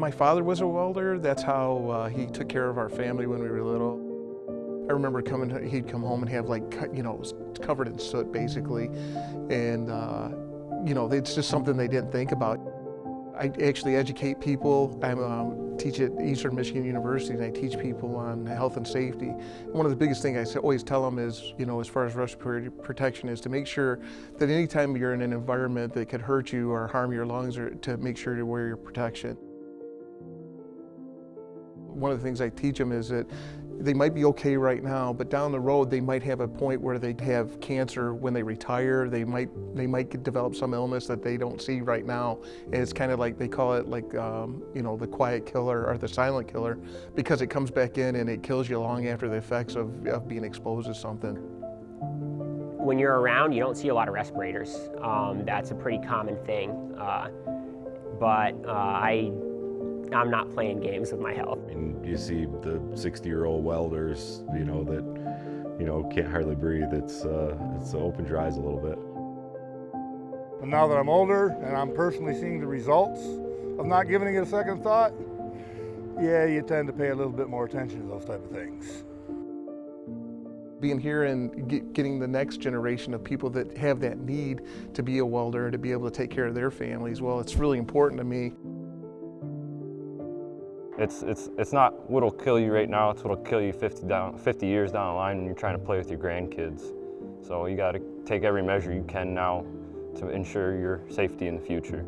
My father was a welder. That's how uh, he took care of our family when we were little. I remember coming, he'd come home and have like, you know, it was covered in soot basically. And, uh, you know, it's just something they didn't think about. I actually educate people. I um, teach at Eastern Michigan University and I teach people on health and safety. One of the biggest things I always tell them is, you know, as far as respiratory protection is to make sure that anytime you're in an environment that could hurt you or harm your lungs or to make sure to wear your protection. One of the things I teach them is that they might be okay right now, but down the road they might have a point where they have cancer when they retire. They might they might develop some illness that they don't see right now, and it's kind of like they call it like um, you know the quiet killer or the silent killer because it comes back in and it kills you long after the effects of, of being exposed to something. When you're around, you don't see a lot of respirators. Um, that's a pretty common thing, uh, but uh, I I'm not playing games with my health. I mean, you see the 60-year-old welders, you know, that, you know, can't hardly breathe. It's, uh, it's opened your eyes a little bit. But now that I'm older and I'm personally seeing the results of not giving it a second thought, yeah, you tend to pay a little bit more attention to those type of things. Being here and get, getting the next generation of people that have that need to be a welder, to be able to take care of their families, well, it's really important to me. It's, it's, it's not what'll kill you right now, it's what'll kill you 50, down, 50 years down the line when you're trying to play with your grandkids. So you gotta take every measure you can now to ensure your safety in the future.